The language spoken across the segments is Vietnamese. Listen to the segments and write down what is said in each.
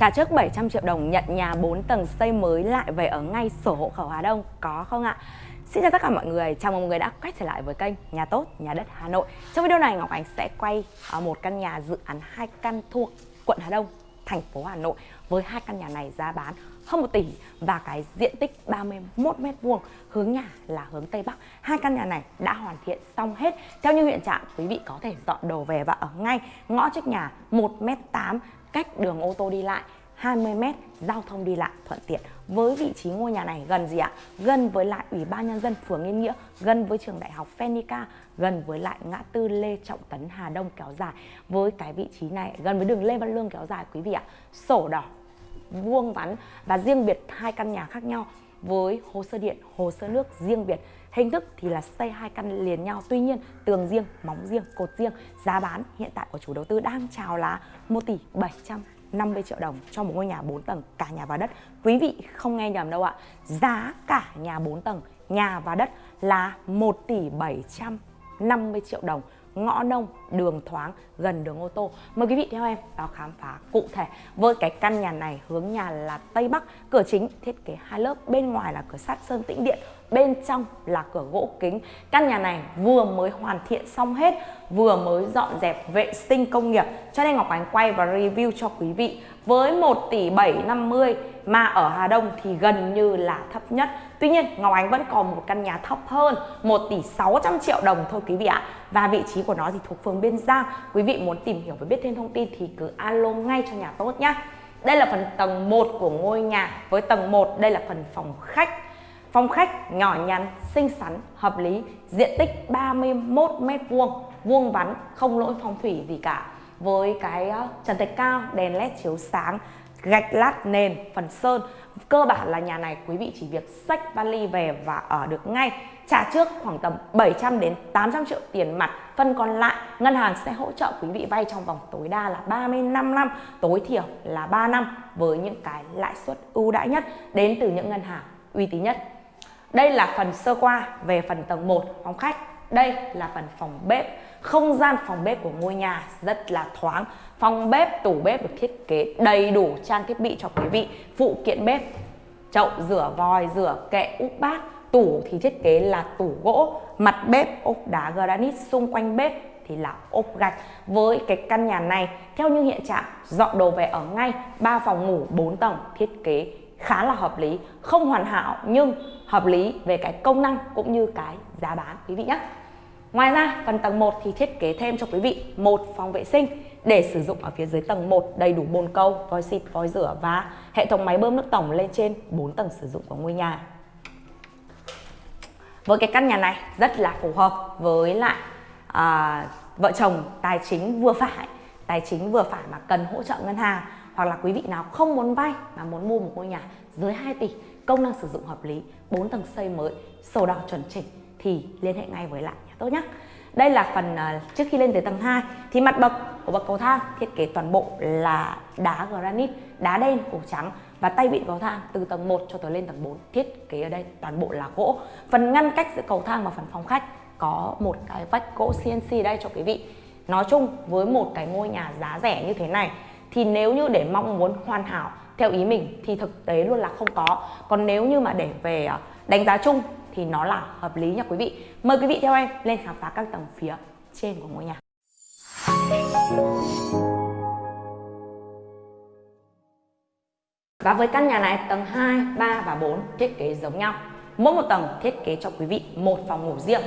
Trả trước 700 triệu đồng nhận nhà 4 tầng xây mới lại về ở ngay sổ hộ khẩu Hà Đông có không ạ? Xin chào tất cả mọi người, chào mừng mọi người đã quay trở lại với kênh Nhà Tốt, Nhà Đất Hà Nội Trong video này Ngọc Ánh sẽ quay ở một căn nhà dự án hai căn thuộc quận Hà Đông, thành phố Hà Nội Với hai căn nhà này giá bán hơn 1 tỷ và cái diện tích 31 m2 hướng nhà là hướng Tây Bắc. Hai căn nhà này đã hoàn thiện xong hết. Theo như hiện trạng, quý vị có thể dọn đồ về và ở ngay ngõ trước nhà 1m8 cách đường ô tô đi lại. 20m giao thông đi lại thuận tiện với vị trí ngôi nhà này gần gì ạ gần với lại ủy ban nhân dân phường Yên Nghĩa gần với trường đại học Phenica gần với lại ngã tư Lê Trọng Tấn Hà Đông kéo dài với cái vị trí này gần với đường Lê Văn Lương kéo dài quý vị ạ sổ đỏ vuông vắn và riêng biệt hai căn nhà khác nhau với hồ sơ điện, hồ sơ nước riêng biệt. Hình thức thì là xây hai căn liền nhau, tuy nhiên tường riêng, móng riêng, cột riêng. Giá bán hiện tại của chủ đầu tư đang chào là 1 tỷ 750 triệu đồng cho một ngôi nhà 4 tầng cả nhà và đất. Quý vị không nghe nhầm đâu ạ. Giá cả nhà 4 tầng, nhà và đất là 1 tỷ 750 triệu đồng ngõ nông, đường thoáng, gần đường ô tô. Mời quý vị theo em vào khám phá cụ thể với cái căn nhà này hướng nhà là Tây Bắc, cửa chính thiết kế hai lớp, bên ngoài là cửa sắt sơn tĩnh điện, bên trong là cửa gỗ kính. Căn nhà này vừa mới hoàn thiện xong hết, vừa mới dọn dẹp vệ sinh công nghiệp. Cho nên Ngọc Ánh quay và review cho quý vị với 1 tỷ 750 mà ở Hà Đông thì gần như là thấp nhất. Tuy nhiên Ngọc Ánh vẫn còn một căn nhà thấp hơn 1 tỷ 600 triệu đồng thôi quý vị ạ. Và vị trí của nó thì thuộc phường Biên Giang. Quý vị muốn tìm hiểu và biết thêm thông tin thì cứ alo ngay cho nhà tốt nhá. Đây là phần tầng 1 của ngôi nhà. Với tầng 1 đây là phần phòng khách. Phòng khách nhỏ nhắn, xinh xắn, hợp lý, diện tích 31 m2, vuông vắn, không lỗi phong thủy gì cả. Với cái ờ, trần thạch cao, đèn led chiếu sáng, gạch lát nền, phần sơn. Cơ bản là nhà này quý vị chỉ việc xách vali về và ở được ngay. Trả trước khoảng tầm 700 đến 800 triệu tiền mặt. Phần còn lại ngân hàng sẽ hỗ trợ quý vị vay trong vòng tối đa là 35 năm, tối thiểu là 3 năm với những cái lãi suất ưu đãi nhất đến từ những ngân hàng uy tín nhất. Đây là phần sơ qua về phần tầng 1 phòng khách. Đây là phần phòng bếp. Không gian phòng bếp của ngôi nhà rất là thoáng. Phòng bếp, tủ bếp được thiết kế đầy đủ trang thiết bị cho quý vị. Phụ kiện bếp, chậu rửa vòi, rửa kệ, úp bát. Tủ thì thiết kế là tủ gỗ, mặt bếp ốp đá granite xung quanh bếp thì là ốp gạch với cái căn nhà này theo như hiện trạng dọn đồ về ở ngay ba phòng ngủ 4 tầng thiết kế khá là hợp lý không hoàn hảo nhưng hợp lý về cái công năng cũng như cái giá bán quý vị nhé Ngoài ra phần tầng 1 thì thiết kế thêm cho quý vị một phòng vệ sinh để sử dụng ở phía dưới tầng 1 đầy đủ bồn câu, vòi xịt, vòi rửa và hệ thống máy bơm nước tổng lên trên 4 tầng sử dụng của ngôi nhà. Với cái căn nhà này rất là phù hợp với lại à, vợ chồng tài chính vừa phải, tài chính vừa phải mà cần hỗ trợ ngân hàng hoặc là quý vị nào không muốn vay mà muốn mua một ngôi nhà dưới 2 tỷ, công năng sử dụng hợp lý, 4 tầng xây mới, sổ đỏ chuẩn chỉnh thì liên hệ ngay với lại nhà tốt nhé. Đây là phần uh, trước khi lên tới tầng 2 thì mặt bậc của bậc cầu thang thiết kế toàn bộ là đá granite, đá đen, cổ trắng và tay vịn cầu thang từ tầng 1 cho tới lên tầng 4 thiết kế ở đây toàn bộ là gỗ. Phần ngăn cách giữa cầu thang và phần phòng khách có một cái vách gỗ CNC đây cho quý vị. Nói chung với một cái ngôi nhà giá rẻ như thế này thì nếu như để mong muốn hoàn hảo theo ý mình thì thực tế luôn là không có. Còn nếu như mà để về ờ, đánh giá chung thì nó là hợp lý nha quý vị. Mời quý vị theo em lên khám phá các tầng phía trên của ngôi nhà. Và với căn nhà này tầng 2, 3 và 4 thiết kế giống nhau. Mỗi một tầng thiết kế cho quý vị một phòng ngủ riêng.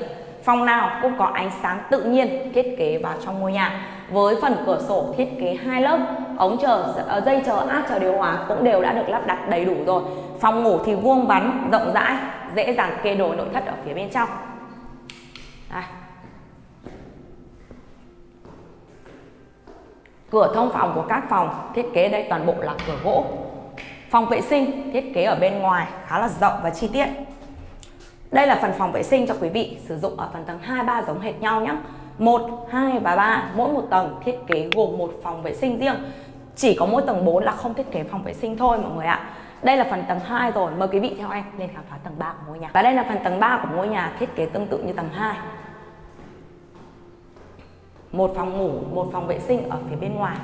Phòng nào cũng có ánh sáng tự nhiên thiết kế vào trong ngôi nhà. Với phần cửa sổ thiết kế hai lớp, ống chờ ờ, dây chờ áp chờ điều hòa cũng đều đã được lắp đặt đầy đủ rồi. Phòng ngủ thì vuông vắn, rộng rãi, dễ dàng kê đồ nội thất ở phía bên trong. Đây. Cửa thông phòng của các phòng thiết kế đây toàn bộ là cửa gỗ. Phòng vệ sinh thiết kế ở bên ngoài khá là rộng và chi tiết. Đây là phần phòng vệ sinh cho quý vị sử dụng ở phần tầng 2 3 giống hệt nhau nhé. 1, 2 và 3 mỗi một tầng thiết kế gồm một phòng vệ sinh riêng. Chỉ có mỗi tầng 4 là không thiết kế phòng vệ sinh thôi mọi người ạ. Đây là phần tầng 2 rồi, mời quý vị theo em lên khám phá tầng 3 của ngôi nhà. Và đây là phần tầng 3 của ngôi nhà thiết kế tương tự như tầng 2. Một phòng ngủ, một phòng vệ sinh ở phía bên ngoài.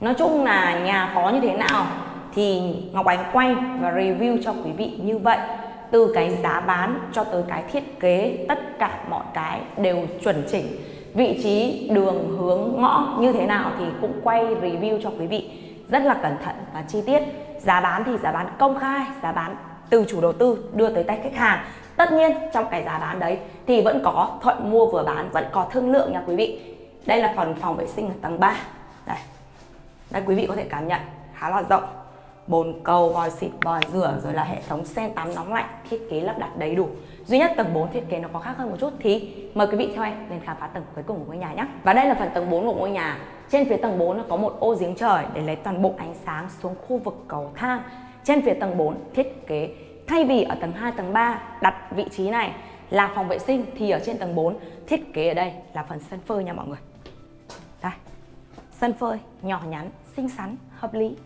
nói chung là nhà có như thế nào thì Ngọc Ánh quay và review cho quý vị như vậy từ cái giá bán cho tới cái thiết kế, tất cả mọi cái đều chuẩn chỉnh. Vị trí, đường, hướng, ngõ như thế nào thì cũng quay review cho quý vị rất là cẩn thận và chi tiết. Giá bán thì giá bán công khai, giá bán từ chủ đầu tư đưa tới tay khách hàng. Tất nhiên, trong cái giá bán đấy thì vẫn có thuận mua vừa bán, vẫn có thương lượng nha quý vị. Đây là phần phòng vệ sinh ở tầng 3 đây. Đây, quý vị có thể cảm nhận, khá là rộng bồn cầu vòi xịt vòi rửa, rồi là hệ thống sen tắm nóng lạnh, thiết kế lắp đặt đầy đủ. Duy nhất tầng 4 thiết kế nó có khác hơn một chút thì mời quý vị theo em lên khám phá tầng cuối cùng của ngôi nhà nhé. Và đây là phần tầng 4 của ngôi nhà. Trên phía tầng 4 nó có một ô giếng trời để lấy toàn bộ ánh sáng xuống khu vực cầu thang. Trên phía tầng 4 thiết kế, thay vì ở tầng 2 tầng 3 đặt vị trí này là phòng vệ sinh, thì ở trên tầng 4 thiết kế ở đây là phần sân phơi nha mọi người. Đây, sân phơi nhỏ nhắn, xinh xắn, hợp lý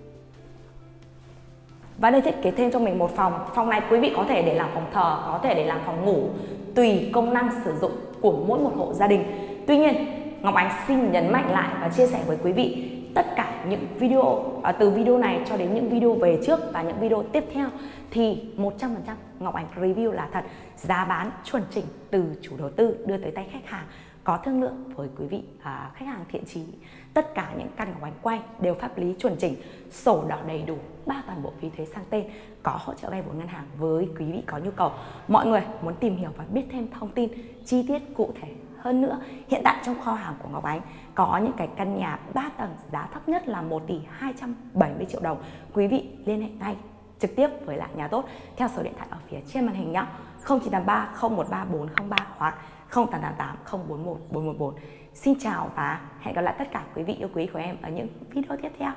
và đây thiết kế thêm cho mình một phòng. Phòng này quý vị có thể để làm phòng thờ có thể để làm phòng ngủ tùy công năng sử dụng của mỗi một hộ gia đình. Tuy nhiên Ngọc Ánh xin nhấn mạnh lại và chia sẻ với quý vị tất cả những video à, từ video này cho đến những video về trước và những video tiếp theo thì 100% Ngọc Ánh review là thật. Giá bán chuẩn chỉnh từ chủ đầu tư đưa tới tay khách hàng có thương lượng với quý vị à, khách hàng thiện trí tất cả những căn của bánh quay đều pháp lý chuẩn chỉnh sổ đỏ đầy đủ ba toàn bộ phí thuế sang tên có hỗ trợ vay vốn ngân hàng với quý vị có nhu cầu. Mọi người muốn tìm hiểu và biết thêm thông tin chi tiết cụ thể hơn nữa hiện tại trong kho hàng của Ngọc Ánh có những cái căn nhà 3 tầng giá thấp nhất là 1 tỷ 270 triệu đồng. Quý vị liên hệ ngay trực tiếp với lại nhà tốt theo số điện thoại ở phía trên màn hình nhé 0983 013 403 hoặc 0888 041 414 Xin chào và hẹn gặp lại tất cả quý vị yêu quý của em ở những video tiếp theo.